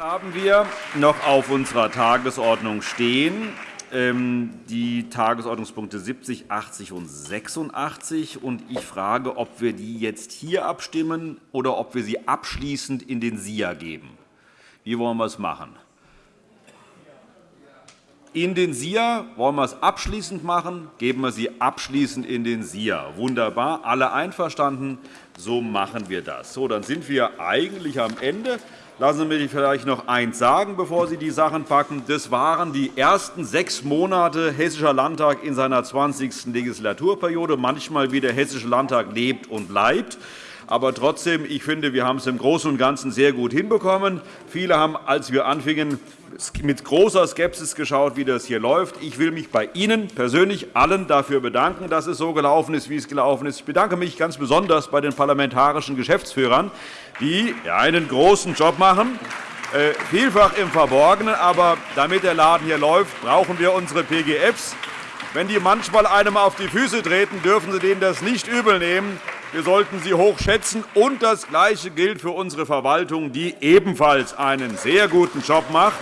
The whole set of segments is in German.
haben wir noch auf unserer Tagesordnung stehen ähm, die Tagesordnungspunkte 70, 80 und 86. Ich frage, ob wir die jetzt hier abstimmen oder ob wir sie abschließend in den SIA geben. Wie wollen wir es machen? In den SIA wollen wir es abschließend machen, geben wir sie abschließend in den SIA. Wunderbar, alle einverstanden, so machen wir das. So, dann sind wir eigentlich am Ende. Lassen Sie mich vielleicht noch eins sagen, bevor Sie die Sachen packen. Das waren die ersten sechs Monate Hessischer Landtag in seiner 20. Legislaturperiode. Manchmal wie der Hessische Landtag lebt und bleibt. Aber trotzdem, ich finde, wir haben es im Großen und Ganzen sehr gut hinbekommen. Viele haben, als wir anfingen, mit großer Skepsis geschaut, wie das hier läuft. Ich will mich bei Ihnen persönlich allen dafür bedanken, dass es so gelaufen ist, wie es gelaufen ist. Ich bedanke mich ganz besonders bei den parlamentarischen Geschäftsführern, die einen großen Job machen, äh, vielfach im Verborgenen. Aber damit der Laden hier läuft, brauchen wir unsere PGFs. Wenn die manchmal einem auf die Füße treten, dürfen Sie denen das nicht übel nehmen. Wir sollten sie hoch schätzen. Und das Gleiche gilt für unsere Verwaltung, die ebenfalls einen sehr guten Job macht.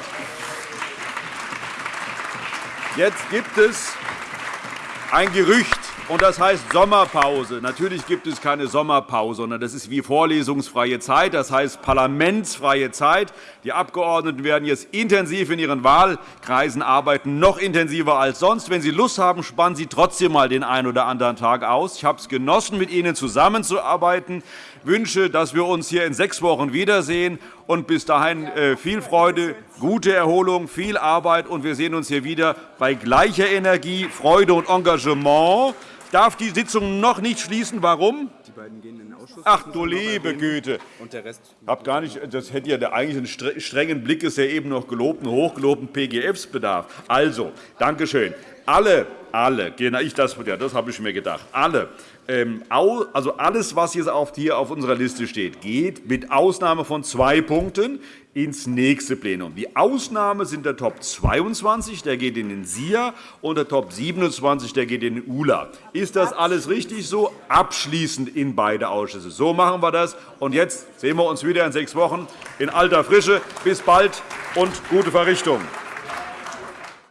Jetzt gibt es ein Gerücht, und das heißt Sommerpause. Natürlich gibt es keine Sommerpause, sondern das ist wie vorlesungsfreie Zeit, das heißt parlamentsfreie Zeit. Die Abgeordneten werden jetzt intensiv in ihren Wahlkreisen arbeiten, noch intensiver als sonst. Wenn Sie Lust haben, spannen Sie trotzdem einmal den einen oder anderen Tag aus. Ich habe es genossen, mit Ihnen zusammenzuarbeiten wünsche, dass wir uns hier in sechs Wochen wiedersehen. Und bis dahin äh, viel Freude, gute Erholung, viel Arbeit. Und wir sehen uns hier wieder bei gleicher Energie, Freude und Engagement. Ich darf die Sitzung noch nicht schließen. Warum? Die beiden gehen in den Ausschuss. Ach du liebe Güte. Und der Rest hab gar nicht, das hätte ja eigentlich einen strengen Blick ist ja eben noch gelobten, hochgelobten PGFs bedarf. Also, danke schön. Alle, alle, genau, ich das, ja, das habe ich mir gedacht. Alle ähm, also alles, was hier auf unserer Liste steht, geht mit Ausnahme von zwei Punkten ins nächste Plenum. Die Ausnahme sind der Top 22, der geht in den SIA, und der Top 27, der geht in den ULA. Ist das alles richtig so? Abschließend in beide Ausschüsse. So machen wir das. Und jetzt sehen wir uns wieder in sechs Wochen in alter Frische. Bis bald und gute Verrichtung.